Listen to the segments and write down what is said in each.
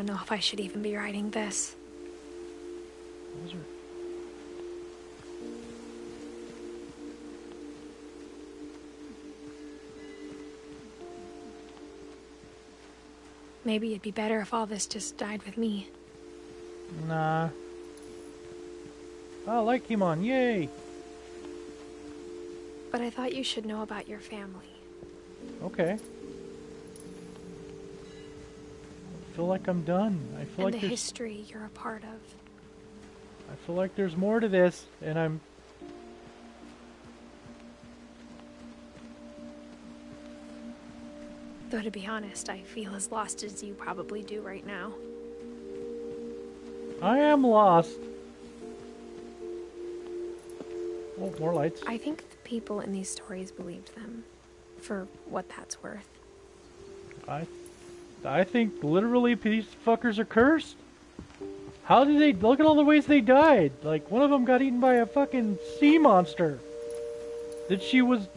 don't know if I should even be writing this. Maybe it'd be better if all this just died with me. Nah. I like Kimon, yay! But I thought you should know about your family. Okay. Feel like I'm done. I feel and like the history you're a part of. I feel like there's more to this, and I'm Though to be honest, I feel as lost as you probably do right now. I am lost. Oh, more lights. I think the people in these stories believed them. For what that's worth. I, I think literally these fuckers are cursed. How did they look at all the ways they died? Like one of them got eaten by a fucking sea monster. That she was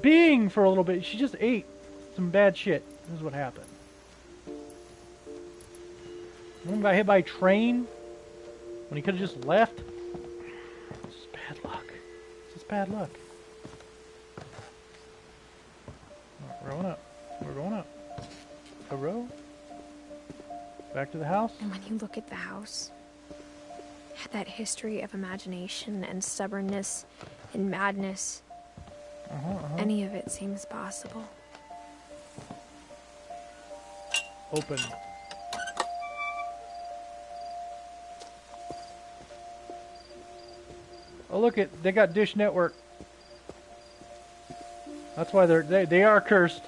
being for a little bit. She just ate some bad shit. This is what happened. One got hit by a train when he could have just left. This is bad luck. This is bad luck. We're going up. We're going up. A row. Back to the house. And when you look at the house, had that history of imagination and stubbornness and madness, Uh-huh, uh-huh. any of it seems possible. Open. Oh look at they got Dish Network. That's why they're they they are cursed.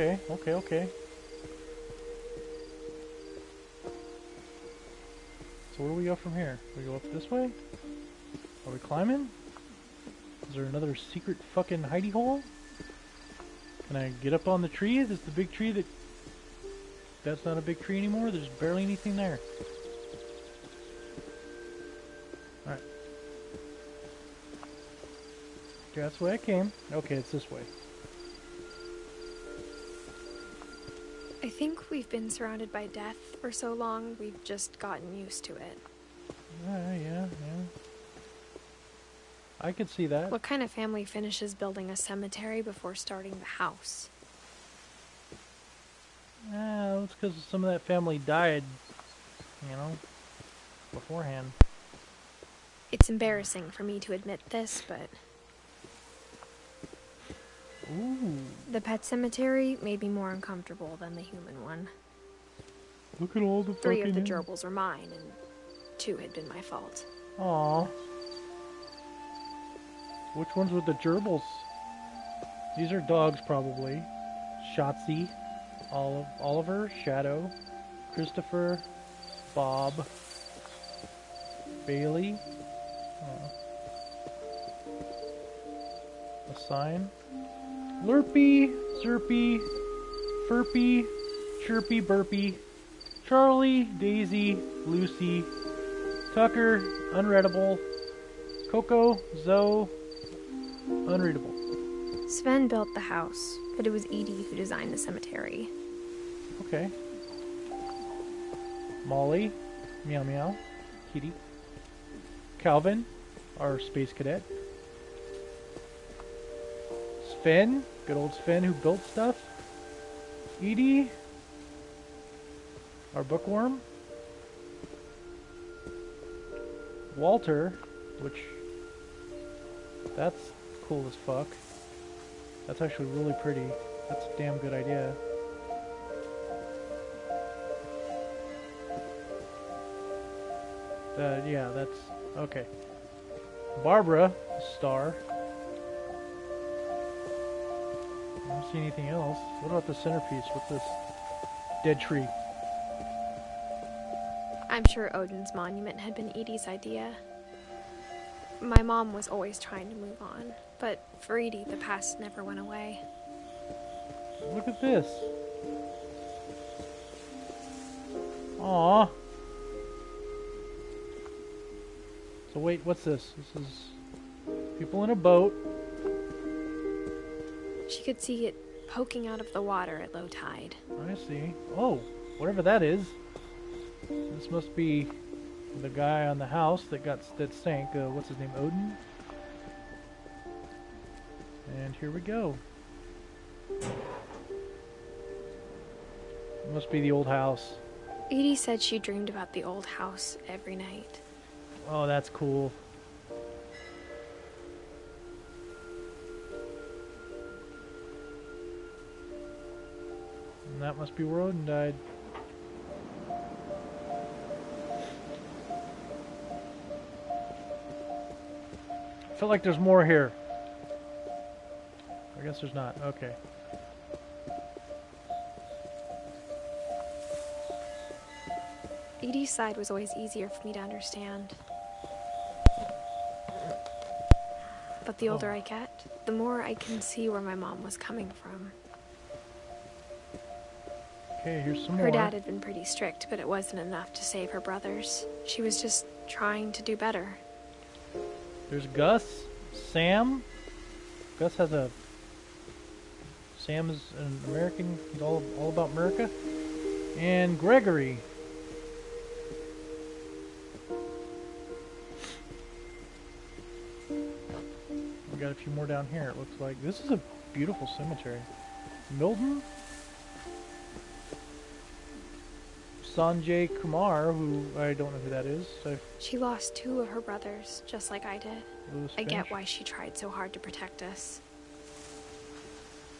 Okay, okay, okay. So where do we go from here? We go up this way? Are we climbing? Is there another secret fucking hidey hole? Can I get up on the tree? Is this the big tree that... That's not a big tree anymore? There's barely anything there. Alright. Okay, that's the way I came. Okay, it's this way. I think we've been surrounded by death for so long, we've just gotten used to it. Uh, yeah, yeah. I could see that. What kind of family finishes building a cemetery before starting the house? Yeah, it's because some of that family died, you know, beforehand. It's embarrassing for me to admit this, but Ooh, the pet cemetery made me more uncomfortable than the human one. look at all the Three of the gerbils were mine, and two had been my fault. Aw. Which ones were the gerbils? These are dogs, probably. Shotzi, Olive, Oliver, Shadow, Christopher, Bob, Bailey. Uh, oh. A sign. Lurpy, Zerpy, Furpy, Chirpy, Burpy, Charlie, Daisy, Lucy, Tucker, unreadable. Coco, Zoe, unreadable. Sven built the house, but it was Edie who designed the cemetery. Okay. Molly, meow meow, kitty. Calvin, our space cadet. Sven, good old Sven who built stuff. Edie, our bookworm. Walter, which that's cool as fuck. That's actually really pretty. That's a damn good idea. Uh, yeah, that's okay. Barbara, star. See anything else. What about the centerpiece with this dead tree? I'm sure Odin's monument had been Edie's idea. My mom was always trying to move on, but for Edie, the past never went away. Look at this. Aw. So wait, what's this? This is people in a boat. She could see it poking out of the water at low tide. I see. Oh, whatever that is. This must be the guy on the house that got that sank. Uh, what's his name? Odin. And here we go. It must be the old house. Edie said she dreamed about the old house every night. Oh, that's cool. That must be where Odin died. I feel like there's more here. I guess there's not. Okay. Edie's side was always easier for me to understand. But the oh. older Oh. I get, the more I can see where my mom was coming from. Okay, here's some more. Her dad had been pretty strict, but it wasn't enough to save her brothers. She was just trying to do better. There's Gus, Sam. Gus has a. Sam is an American. He's all all about America. And Gregory. We got a few more down here. It looks like this is a beautiful cemetery. Milton. Sanjay Kumar, who I don't know who that is. So She lost two of her brothers, just like I did. Lewis I get why she tried so hard to protect us.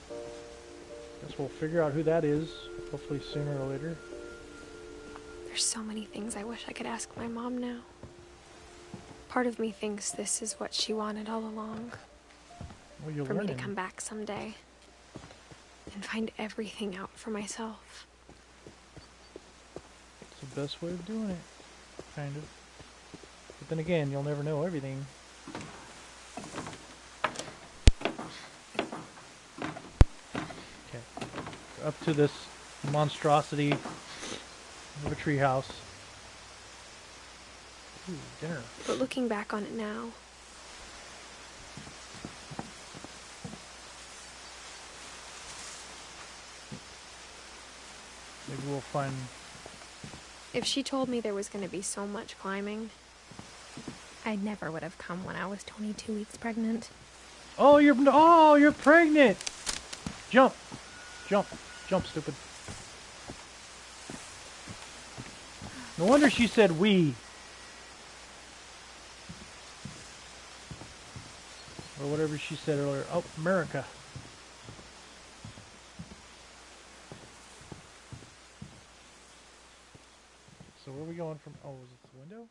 Guess we'll figure out who that is, hopefully sooner or later. There's so many things I wish I could ask my mom now. Part of me thinks this is what she wanted all along Well, you'll for me to come back someday and find everything out for myself. The best way of doing it, kind of. But then again, you'll never know everything. Okay, up to this monstrosity of a treehouse. Ooh, dinner. But looking back on it now, Maybe we'll find. If she told me there was going to be so much climbing, I never would have come when I was 22 weeks pregnant. Oh, you're oh, you're pregnant. Jump, jump, jump, stupid. No wonder she said we. Or whatever she said earlier. Oh, America. So where are we going from? Oh, is it the window?